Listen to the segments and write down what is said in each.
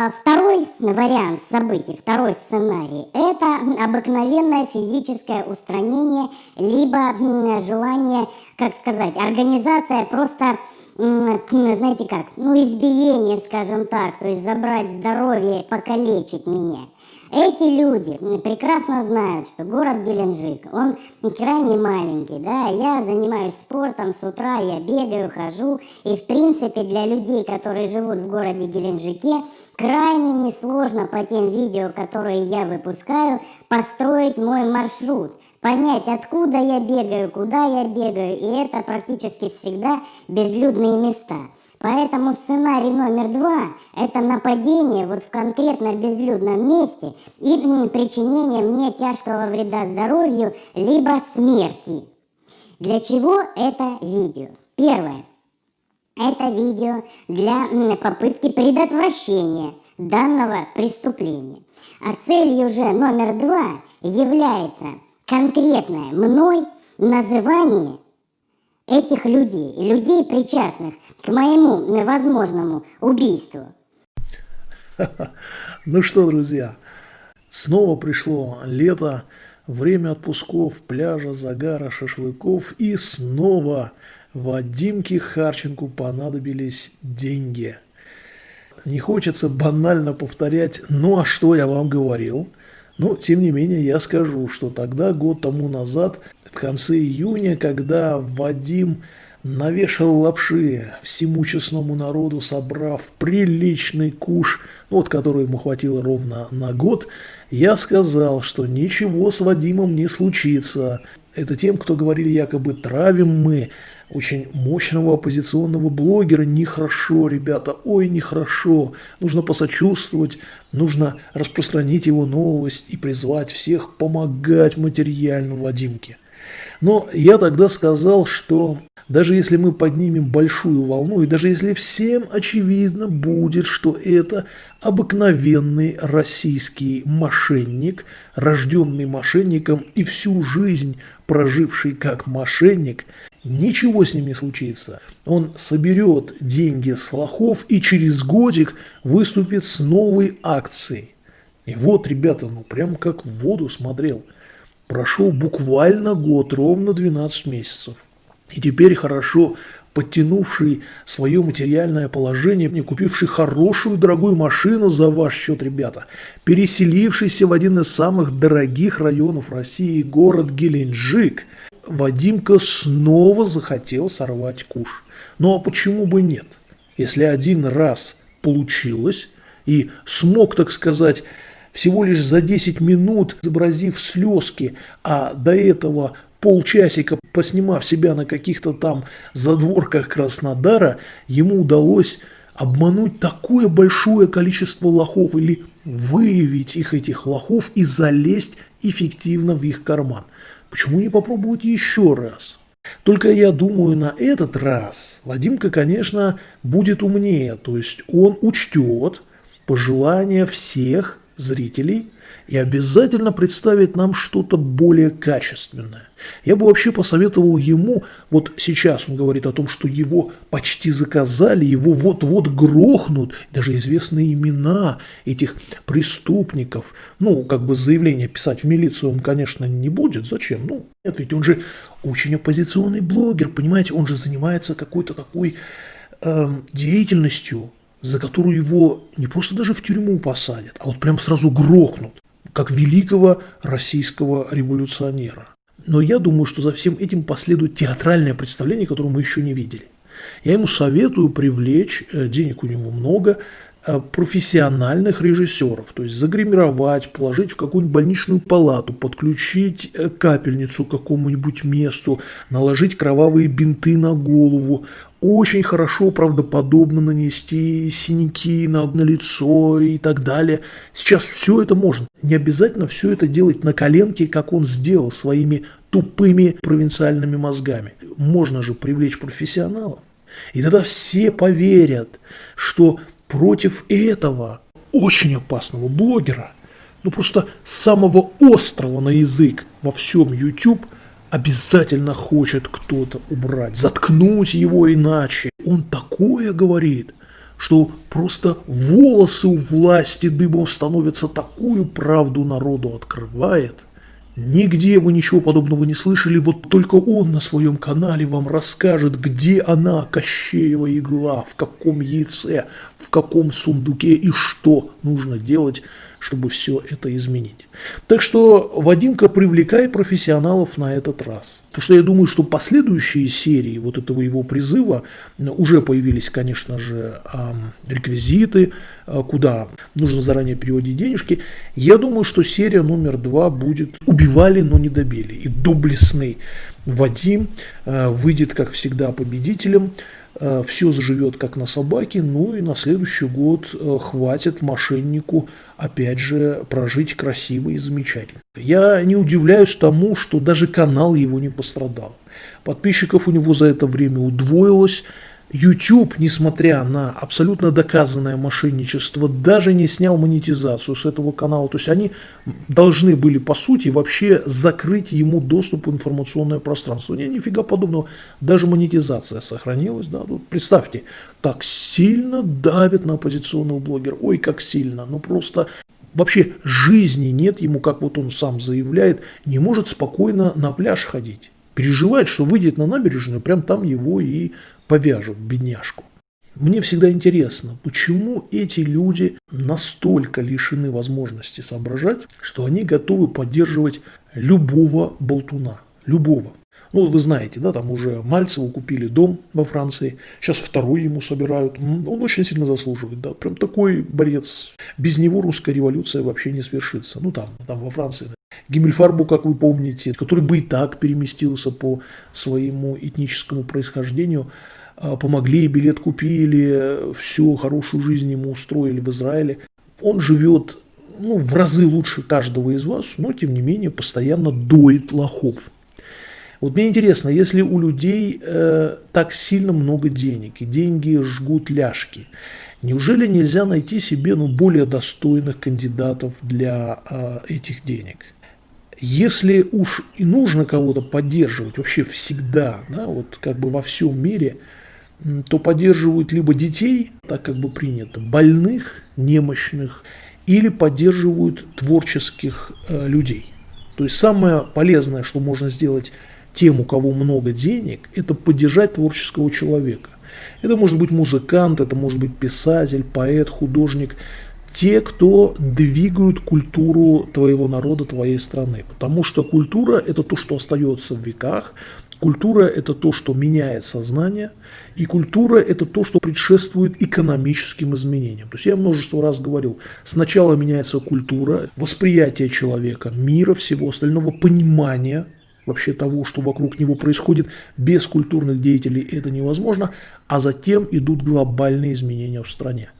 А второй вариант событий, второй сценарий, это обыкновенное физическое устранение, либо желание, как сказать, организация просто, знаете как, ну избиение, скажем так, то есть забрать здоровье, покалечить меня. Эти люди прекрасно знают, что город Геленджик, он крайне маленький, да, я занимаюсь спортом, с утра я бегаю, хожу, и в принципе для людей, которые живут в городе Геленджике, крайне несложно по тем видео, которые я выпускаю, построить мой маршрут, понять, откуда я бегаю, куда я бегаю, и это практически всегда безлюдные места. Поэтому сценарий номер два – это нападение вот в конкретно безлюдном месте и причинение мне тяжкого вреда здоровью, либо смерти. Для чего это видео? Первое. Это видео для попытки предотвращения данного преступления. А целью же номер два является конкретное мной называние этих людей, людей причастных к моему возможному убийству. Ну что, друзья, снова пришло лето, время отпусков, пляжа, загара, шашлыков и снова Вадимке Харченку понадобились деньги. Не хочется банально повторять «ну а что я вам говорил?», но, тем не менее, я скажу, что тогда, год тому назад, в конце июня, когда Вадим навешал лапши всему честному народу, собрав приличный куш, вот который ему хватило ровно на год, я сказал, что ничего с Вадимом не случится. Это тем, кто говорили якобы травим мы очень мощного оппозиционного блогера. Нехорошо, ребята, ой, нехорошо. Нужно посочувствовать, нужно распространить его новость и призвать всех помогать материально Вадимке. Но я тогда сказал, что даже если мы поднимем большую волну, и даже если всем очевидно будет, что это обыкновенный российский мошенник, рожденный мошенником и всю жизнь проживший как мошенник, ничего с ним не случится. Он соберет деньги с лохов и через годик выступит с новой акцией. И вот, ребята, ну прям как в воду смотрел. Прошел буквально год, ровно 12 месяцев. И теперь хорошо подтянувший свое материальное положение, не купивший хорошую дорогую машину за ваш счет, ребята, переселившийся в один из самых дорогих районов России, город Геленджик, Вадимка снова захотел сорвать куш. Ну а почему бы нет? Если один раз получилось и смог, так сказать, всего лишь за 10 минут, изобразив слезки, а до этого полчасика поснимав себя на каких-то там задворках Краснодара, ему удалось обмануть такое большое количество лохов или выявить их, этих лохов, и залезть эффективно в их карман. Почему не попробовать еще раз? Только я думаю, на этот раз Вадимка, конечно, будет умнее, то есть он учтет пожелания всех зрителей и обязательно представит нам что-то более качественное. Я бы вообще посоветовал ему, вот сейчас он говорит о том, что его почти заказали, его вот-вот грохнут, даже известные имена этих преступников. Ну, как бы заявление писать в милицию он, конечно, не будет. Зачем? Ну, нет, ведь он же очень оппозиционный блогер, понимаете, он же занимается какой-то такой э, деятельностью, за которую его не просто даже в тюрьму посадят, а вот прям сразу грохнут, как великого российского революционера. Но я думаю, что за всем этим последует театральное представление, которое мы еще не видели. Я ему советую привлечь, э, денег у него много, профессиональных режиссеров, то есть загримировать, положить в какую-нибудь больничную палату, подключить э, капельницу к какому-нибудь месту, наложить кровавые бинты на голову, очень хорошо, правдоподобно нанести синяки на, на лицо и так далее. Сейчас все это можно. Не обязательно все это делать на коленке, как он сделал своими тупыми провинциальными мозгами. Можно же привлечь профессионалов. И тогда все поверят, что против этого очень опасного блогера, ну просто самого острого на язык во всем YouTube, обязательно хочет кто-то убрать, заткнуть его иначе. Он такое говорит, что просто волосы у власти дыбом становятся, такую правду народу открывает. Нигде вы ничего подобного не слышали, вот только он на своем канале вам расскажет, где она, Кощеева игла, в каком яйце, в каком сундуке и что нужно делать, чтобы все это изменить. Так что, Вадимка, привлекай профессионалов на этот раз. Потому что я думаю, что последующие серии вот этого его призыва уже появились, конечно же, реквизиты, а, куда нужно заранее переводить денежки. Я думаю, что серия номер два будет «Убивали, но не добили». И доблестный Вадим а, выйдет, как всегда, победителем. А, все заживет как на собаке, ну и на следующий год хватит мошеннику опять же, прожить красиво и замечательно. Я не удивляюсь тому, что даже канал его не пострадал. Подписчиков у него за это время удвоилось. YouTube, несмотря на абсолютно доказанное мошенничество, даже не снял монетизацию с этого канала. То есть они должны были, по сути, вообще закрыть ему доступ в информационное пространство. Не, нифига подобного. Даже монетизация сохранилась. Да? Тут представьте, как сильно давит на оппозиционного блогера. Ой, как сильно. Ну просто вообще жизни нет ему, как вот он сам заявляет, не может спокойно на пляж ходить. Переживает, что выйдет на набережную, прям там его и повяжут, бедняжку. Мне всегда интересно, почему эти люди настолько лишены возможности соображать, что они готовы поддерживать любого болтуна, любого. Ну, вы знаете, да, там уже Мальцеву купили дом во Франции, сейчас второй ему собирают. Он очень сильно заслуживает, да, прям такой борец. Без него русская революция вообще не свершится. Ну, там, там во Франции. Да. Как вы помните, который бы и так переместился по своему этническому происхождению, помогли, билет купили, всю хорошую жизнь ему устроили в Израиле. Он живет ну, в разы лучше каждого из вас, но тем не менее постоянно доит лохов. Вот мне интересно, если у людей э, так сильно много денег, и деньги жгут ляжки, неужели нельзя найти себе ну, более достойных кандидатов для э, этих денег? Если уж и нужно кого-то поддерживать вообще всегда, да, вот как бы во всем мире – то поддерживают либо детей, так как бы принято, больных, немощных, или поддерживают творческих э, людей. То есть самое полезное, что можно сделать тем, у кого много денег, это поддержать творческого человека. Это может быть музыкант, это может быть писатель, поэт, художник, те, кто двигают культуру твоего народа, твоей страны. Потому что культура – это то, что остается в веках, Культура – это то, что меняет сознание, и культура – это то, что предшествует экономическим изменениям. То есть я множество раз говорил, сначала меняется культура, восприятие человека, мира, всего остального, понимание вообще того, что вокруг него происходит, без культурных деятелей это невозможно, а затем идут глобальные изменения в стране.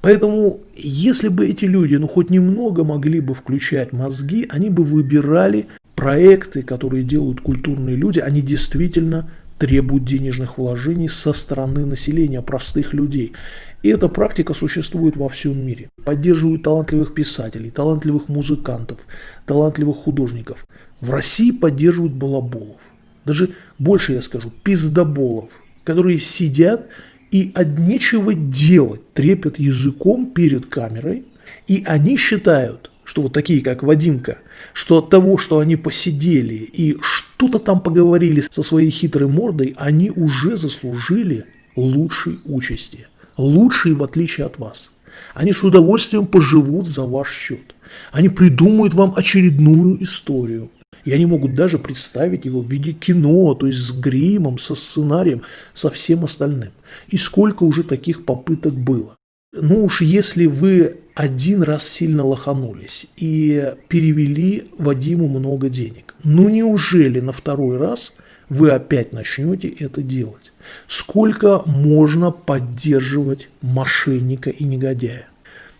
Поэтому, если бы эти люди, ну, хоть немного могли бы включать мозги, они бы выбирали проекты, которые делают культурные люди, они действительно требуют денежных вложений со стороны населения, простых людей. И эта практика существует во всем мире. Поддерживают талантливых писателей, талантливых музыкантов, талантливых художников. В России поддерживают балаболов. Даже больше я скажу, пиздоболов, которые сидят и от нечего делать трепят языком перед камерой, и они считают, что вот такие, как Вадимка, что от того, что они посидели и что-то там поговорили со своей хитрой мордой, они уже заслужили лучшей участи. Лучшей в отличие от вас. Они с удовольствием поживут за ваш счет. Они придумают вам очередную историю. И они могут даже представить его в виде кино, то есть с гримом, со сценарием, со всем остальным. И сколько уже таких попыток было. Ну уж если вы один раз сильно лоханулись и перевели Вадиму много денег. Ну неужели на второй раз вы опять начнете это делать? Сколько можно поддерживать мошенника и негодяя?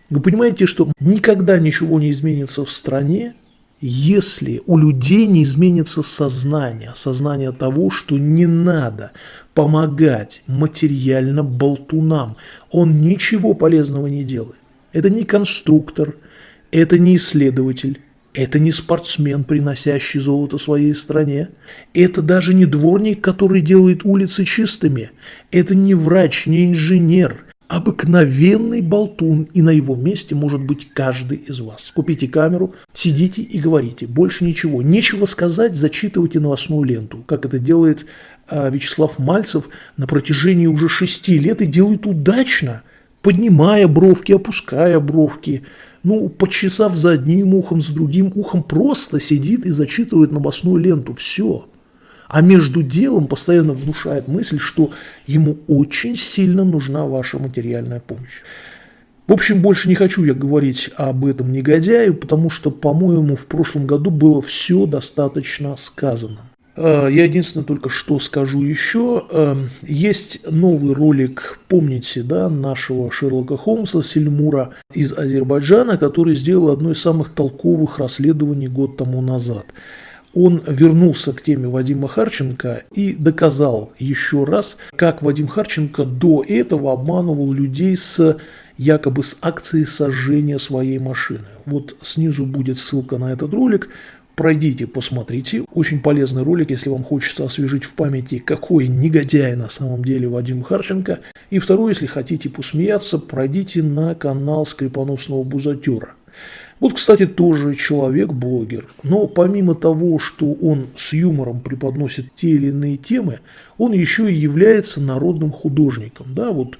Вы понимаете, что никогда ничего не изменится в стране, если у людей не изменится сознание, сознание того, что не надо помогать материально болтунам, он ничего полезного не делает. Это не конструктор, это не исследователь, это не спортсмен, приносящий золото своей стране. Это даже не дворник, который делает улицы чистыми. Это не врач, не инженер. Обыкновенный болтун, и на его месте может быть каждый из вас. Купите камеру, сидите и говорите. Больше ничего. Нечего сказать, зачитывайте новостную ленту, как это делает а, Вячеслав Мальцев на протяжении уже шести лет и делает удачно, поднимая бровки, опуская бровки. Ну, почесав за одним ухом, за другим ухом, просто сидит и зачитывает новостную ленту. Все а между делом постоянно внушает мысль, что ему очень сильно нужна ваша материальная помощь. В общем, больше не хочу я говорить об этом негодяе, потому что, по-моему, в прошлом году было все достаточно сказано. А, я единственное только что скажу еще. А, есть новый ролик, помните, да, нашего Шерлока Холмса Сельмура из Азербайджана, который сделал одно из самых толковых расследований год тому назад он вернулся к теме Вадима Харченко и доказал еще раз, как Вадим Харченко до этого обманывал людей с якобы с акцией сожжения своей машины. Вот снизу будет ссылка на этот ролик. Пройдите, посмотрите. Очень полезный ролик, если вам хочется освежить в памяти, какой негодяй на самом деле Вадим Харченко. И второе, если хотите посмеяться, пройдите на канал Скрипоносного Бузатера. Вот, кстати, тоже человек-блогер, но помимо того, что он с юмором преподносит те или иные темы, он еще и является народным художником. Да, вот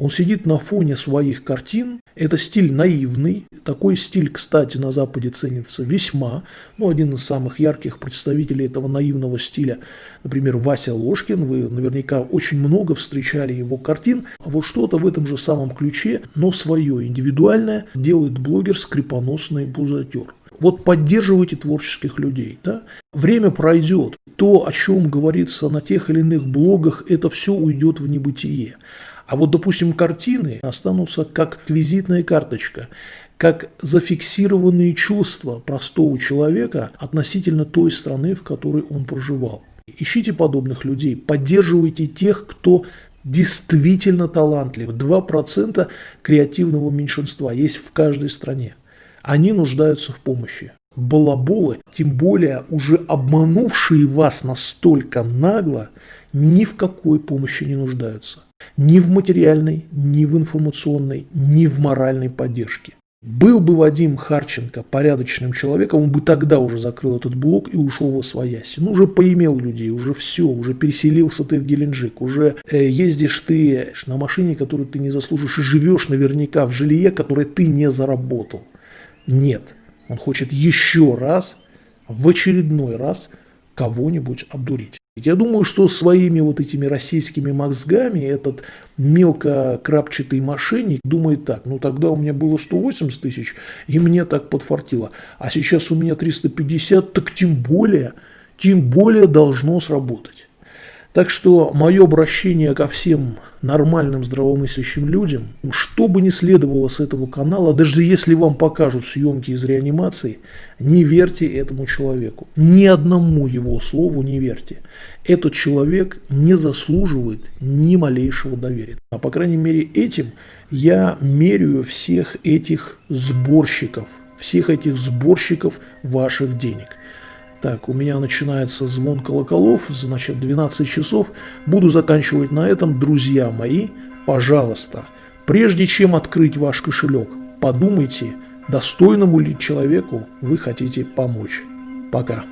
он сидит на фоне своих картин. Это стиль наивный. Такой стиль, кстати, на Западе ценится весьма. Ну, один из самых ярких представителей этого наивного стиля, например, Вася Ложкин. Вы наверняка очень много встречали его картин. Вот что-то в этом же самом ключе, но свое, индивидуальное, делает блогер скрипоносный бузатер. Вот поддерживайте творческих людей. Да? Время пройдет. То, о чем говорится на тех или иных блогах, это все уйдет в небытие. А вот, допустим, картины останутся как визитная карточка, как зафиксированные чувства простого человека относительно той страны, в которой он проживал. Ищите подобных людей, поддерживайте тех, кто действительно талантлив. 2% креативного меньшинства есть в каждой стране. Они нуждаются в помощи. Балаболы, тем более уже обманувшие вас настолько нагло, ни в какой помощи не нуждаются. Ни в материальной, ни в информационной, ни в моральной поддержке. Был бы Вадим Харченко порядочным человеком, он бы тогда уже закрыл этот блок и ушел во свояси. Ну, уже поимел людей, уже все, уже переселился ты в Геленджик, уже э, ездишь ты на машине, которую ты не заслужишь, и живешь наверняка в жилье, которое ты не заработал. Нет, он хочет еще раз, в очередной раз кого-нибудь обдурить. Я думаю, что своими вот этими российскими мозгами этот мелко крапчатый мошенник думает так, ну тогда у меня было 180 тысяч, и мне так подфартило, а сейчас у меня 350, так тем более, тем более должно сработать. Так что мое обращение ко всем нормальным здравомыслящим людям, что бы ни следовало с этого канала, даже если вам покажут съемки из реанимации, не верьте этому человеку. Ни одному его слову не верьте. Этот человек не заслуживает ни малейшего доверия. А по крайней мере этим я меряю всех этих сборщиков, всех этих сборщиков ваших денег. Так, у меня начинается звон колоколов, значит 12 часов. Буду заканчивать на этом, друзья мои. Пожалуйста, прежде чем открыть ваш кошелек, подумайте, достойному ли человеку вы хотите помочь. Пока.